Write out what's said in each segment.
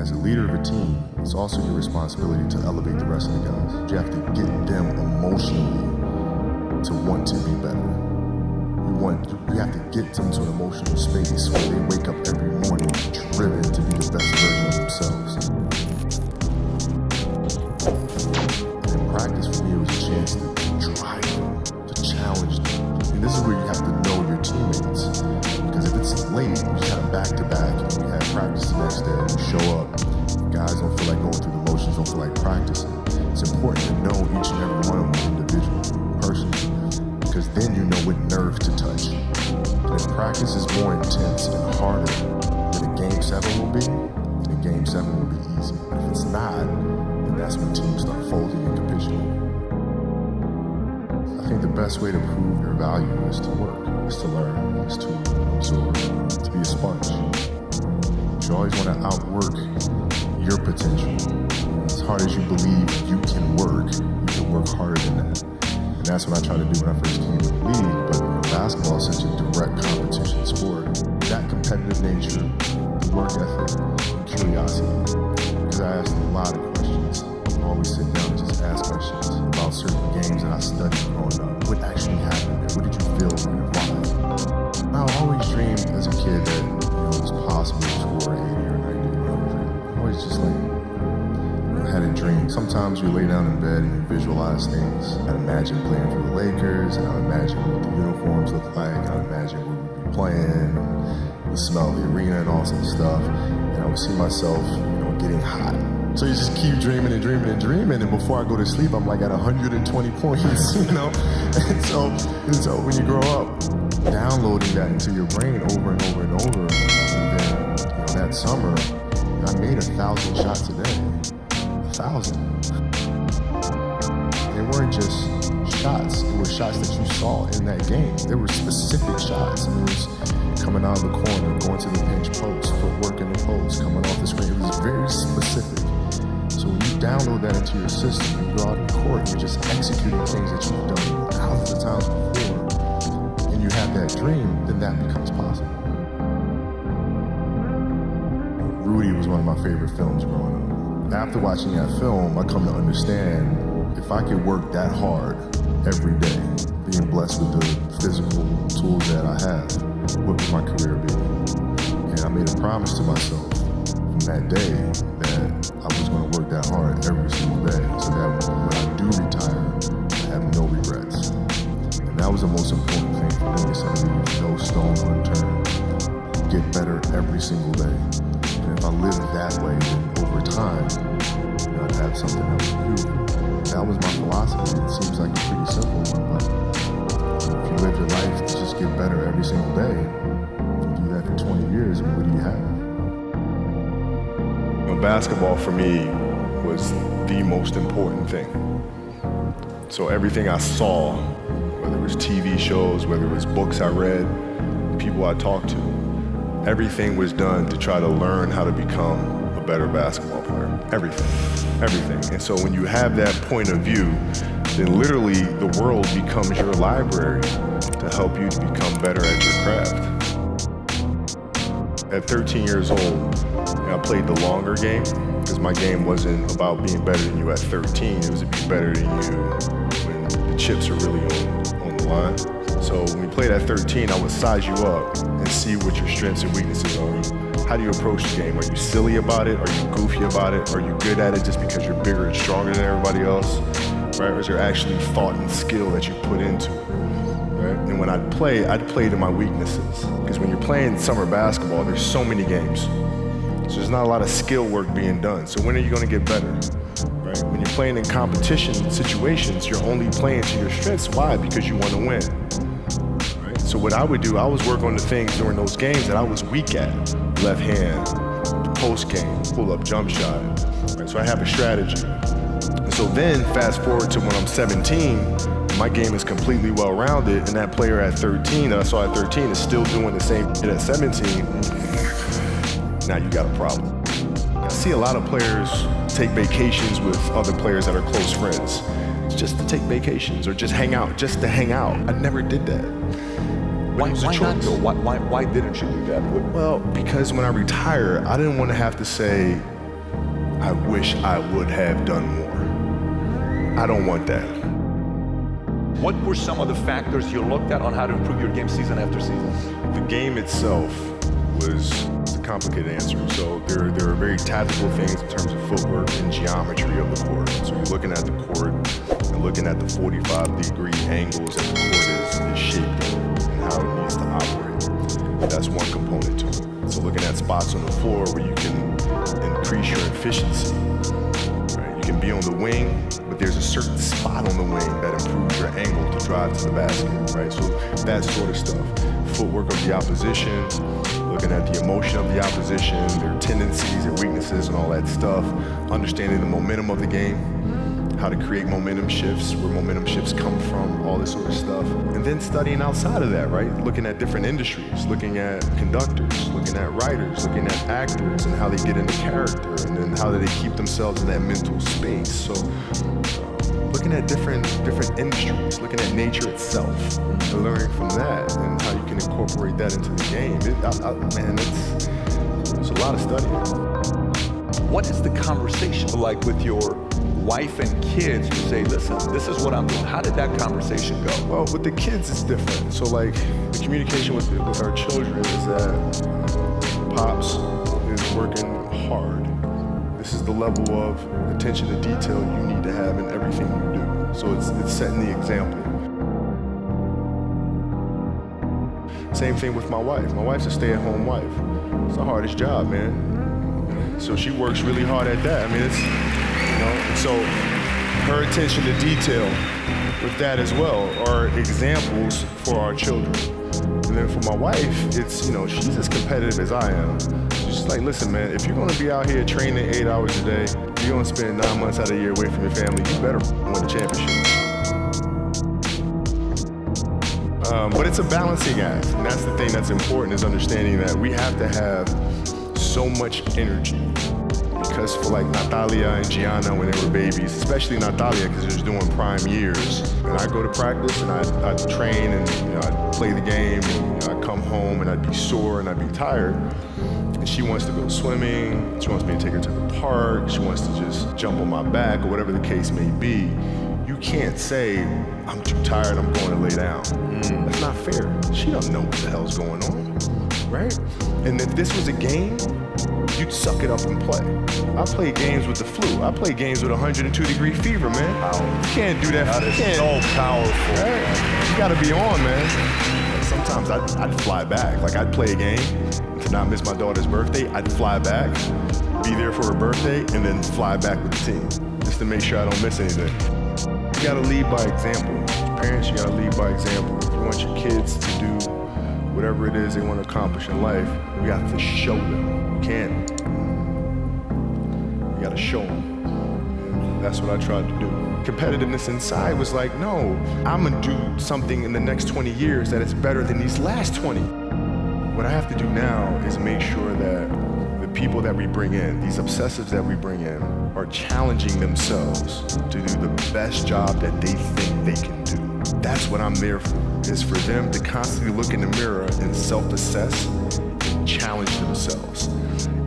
As a leader of a team, it's also your responsibility to elevate the rest of the guys. You have to get them emotionally to want to be better. You want you have to get them to an emotional space where they wake up every morning driven to be the best version of themselves. And practice for me was a chance to drive them, to challenge them. And this is where you have to know your teammates. Because if it's late, you have back to back, and you have practice the next day, you show up, like going through the motions, don't feel like practicing. It's important to know each and every one of them individually, personally, because then you know what nerve to touch. And if practice is more intense and harder than a game seven will be, then game seven will be easy. If it's not, then that's when teams start folding and capitulating. I think the best way to prove your value is to work, is to learn, is to absorb, to be a sponge. You always want to outwork your potential. As hard as you believe you can work, you can work harder than that. And that's what I try to do when I first came to the league. But basketball is such a direct competition sport. That competitive nature, the work ethic, had a dream. Sometimes you lay down in bed and you visualize things. I'd imagine playing for the Lakers, and I'd imagine what the uniforms look like, I'd imagine where we'd be playing, the smell of the arena and all that stuff. And I would see myself, you know, getting hot. So you just keep dreaming and dreaming and dreaming, and before I go to sleep, I'm like at 120 points, you know? And so, and so when you grow up, downloading that into your brain over and over and over, and then, you know, that summer, I made a thousand shots a day They weren't just shots, it were shots that you saw in that game. They were specific shots. It was coming out of the corner, going to the pinch post, footwork in the post, coming off the screen. It was very specific. So when you download that into your system, you go out in court, you're just executing things that you've done thousands of times before, and you have that dream, then that becomes possible. Rudy was one of my favorite films growing up. After watching that film, I come to understand if I could work that hard every day, being blessed with the physical tools that I have, what would my career be? And I made a promise to myself from that day that I was going to work that hard every single day so that when I do retire, I have no regrets. And that was the most important thing for me, is to leave no stone unturned. Get better every single day. And if I lived that way, over time, I'd have something that was beautiful. That was my philosophy. It seems like a pretty simple one, but if you live your life to just get better every single day, you do that for 20 years, what do you have? You know, basketball for me was the most important thing. So everything I saw, whether it was TV shows, whether it was books I read, people I talked to, everything was done to try to learn how to become better basketball player. Everything, everything. And so when you have that point of view, then literally the world becomes your library to help you to become better at your craft. At 13 years old, I played the longer game because my game wasn't about being better than you at 13. It was to be better than you when the chips are really on, on the line. So when we played at 13, I would size you up and see what your strengths and weaknesses are. How do you approach the game? Are you silly about it? Are you goofy about it? Are you good at it just because you're bigger and stronger than everybody else? Right? Or is there actually thought and skill that you put into it? Right? And when I'd play, I'd play to my weaknesses. Because when you're playing summer basketball, there's so many games. So there's not a lot of skill work being done. So when are you going to get better? Right? When you're playing in competition situations, you're only playing to your strengths. Why? Because you want to win. Right? So what I would do, I was work on the things during those games that I was weak at. Left hand, post game, pull up jump shot. Right? So I have a strategy. And so then fast forward to when I'm 17, my game is completely well-rounded, and that player at 13 that I saw at 13 is still doing the same shit at 17, now you got a problem. I see a lot of players take vacations with other players that are close friends. It's just to take vacations or just hang out, just to hang out. I never did that. Why, was a why not choice. though? Why, why, why didn't you do that? What- Well, because when I retire, I didn't want to have to say, I wish I would have done more. I don't want that. What were some of the factors you looked at on how to improve your game season after season? The game itself was a complicated answer. So there, there are very tactical things in terms of footwork and geometry of the court. So you're looking at the court and looking at the 45 degree angles that the court is, is shaped That's one component to it. So looking at spots on the floor where you can increase your efficiency. Right? You can be on the wing, but there's a certain spot on the wing that improves your angle to drive to the basket, right? So that sort of stuff. Footwork of the opposition, looking at the emotion of the opposition, their tendencies, their weaknesses, and all that stuff. Understanding the momentum of the game, how to create momentum shifts, where momentum shifts come from, all this sort of stuff. And then studying outside of that, right? Looking at different industries, looking at conductors, looking at writers, looking at actors and how they get into character, and then how do they keep themselves in that mental space. So looking at different different industries, looking at nature itself, and learning from that, and how you can incorporate that into the game. It, I, I, man, it's, it's a lot of studying. What is the conversation like with your wife and kids to say, listen, this is what I'm doing? How did that conversation go? Well, with the kids, it's different. So, like, the communication with, with our children is that Pops is working hard. This is the level of attention to detail you need to have in everything you do. So, it's, it's setting the example. Same thing with my wife. My wife's a stay at home wife. It's the hardest job, man. So, she works really hard at that. I mean, it's, know, and so her attention to detail with that as well are examples for our children. And then for my wife, it's, you know, she's as competitive as I am. She's like, listen, man, if you're gonna be out here training eight hours a day, you're gonna spend nine months out of the year away from your family, you better win the championship. Um, but it's a balancing act, and that's the thing that's important is understanding that we have to have so much energy for like Natalia and Gianna when they were babies, especially Natalia because she was doing prime years, and I go to practice and I'd, I'd train and you know, I'd play the game and you know, I'd come home and I'd be sore and I'd be tired. And she wants to go swimming, she wants me to take her to the park, she wants to just jump on my back or whatever the case may be. You can't say, I'm too tired, I'm going to lay down. Mm. That's not fair. She don't know what the hell's going on, right? And if this was a game, you'd suck it up and play. I play games with the flu. I play games with 102 degree fever, man. You can't do that. That is can't. so powerful. Right? You gotta be on, man. Sometimes I'd, I'd fly back. Like I'd play a game to not miss my daughter's birthday. I'd fly back, be there for her birthday, and then fly back with the team just to make sure I don't miss anything. You gotta lead by example. As parents, you gotta lead by example. If you want your kids to do whatever it is they want to accomplish in life, we have to show them. We can't. You got to show them. That's what I tried to do. Competitiveness inside was like, no, I'm gonna do something in the next 20 years that is better than these last 20. What I have to do now is make sure that people that we bring in, these obsessives that we bring in, are challenging themselves to do the best job that they think they can do. That's what I'm there for, is for them to constantly look in the mirror and self-assess and challenge themselves.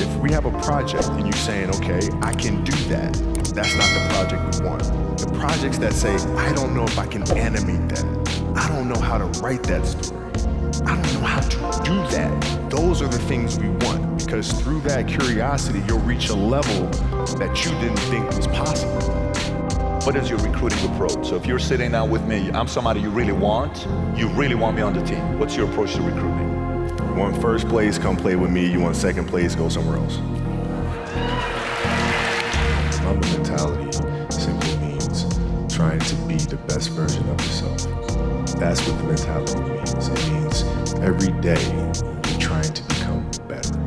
If we have a project and you're saying, okay, I can do that, that's not the project we want. The projects that say, I don't know if I can animate that. I don't know how to write that story. I don't know how to do that. Those are the things we want because through that curiosity, you'll reach a level that you didn't think was possible. What is your recruiting approach? So if you're sitting down with me, I'm somebody you really want, you really want me on the team. What's your approach to recruiting? You want first place, come play with me. You want second place, go somewhere else. Mamba mentality simply means trying to be the best version of yourself. That's what the mentality means. It means every day you're trying to become better.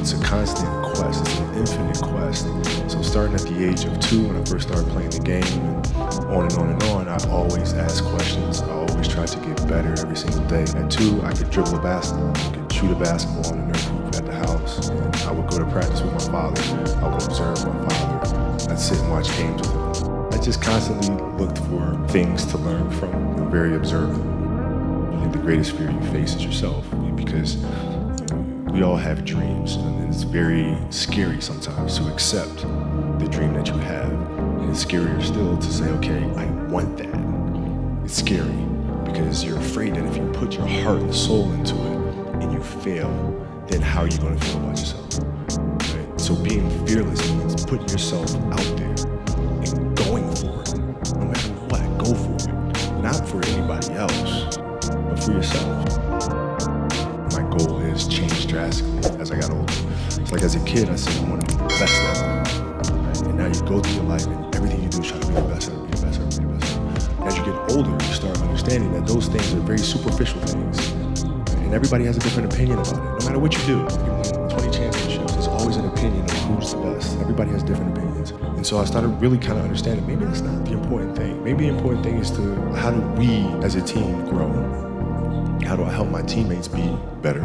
It's a constant quest, it's an infinite quest. So starting at the age of two, when I first started playing the game, and on and on and on, I always ask questions. I always try to get better every single day. At two, I could dribble a basketball, I could shoot a basketball on the nerf hoop at the house. And I would go to practice with my father. I would observe my father. I'd sit and watch games with him. I just constantly looked for things to learn from. Very observant. I think the greatest fear you face is yourself because we all have dreams, and it's very scary sometimes to accept the dream that you have. And it's scarier still to say, okay, I want that. It's scary because you're afraid that if you put your heart and soul into it and you fail, then how are you going to feel about yourself? Right? So being fearless means putting yourself out there Not for anybody else, but for yourself. My goal has changed drastically as I got older. It's like as a kid, I said I want to be the best ever. Right? And now you go through your life and everything you do is try to be the best ever, be the best ever, be the best ever. As you get older, you start understanding that those things are very superficial things. And everybody has a different opinion about it. No matter what you do, always an opinion of who's the best. Everybody has different opinions. And so I started really kind of understanding maybe that's not the important thing. Maybe the important thing is to how do we as a team grow? How do I help my teammates be better?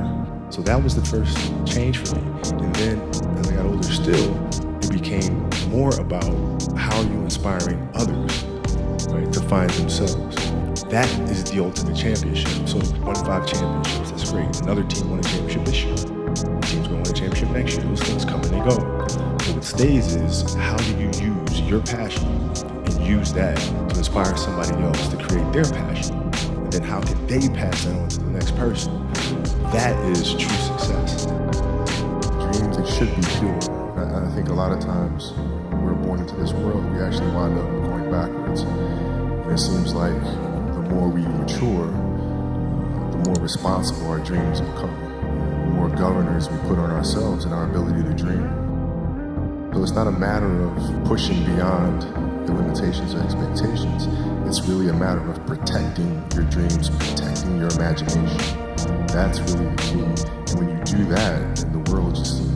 So that was the first change for me. And then as I got older still, it became more about how are you inspiring others, right, to find themselves. That is the ultimate championship. So won five championships, that's great. Another team won a championship this year. Team's gonna win a championship next year. Those things come and they go. But what stays is how do you use your passion and use that to inspire somebody else to create their passion? And then how can they pass that on to the next person? That is true success. Dreams, it should be pure. I, think a lot of times we're born into this world, we actually wind up going backwards. And it seems like more we mature, the more responsible our dreams become. The more governors we put on ourselves and our ability to dream. So it's not a matter of pushing beyond the limitations or expectations. It's really a matter of protecting your dreams, protecting your imagination. That's really the key. And when you do that, then the world just seems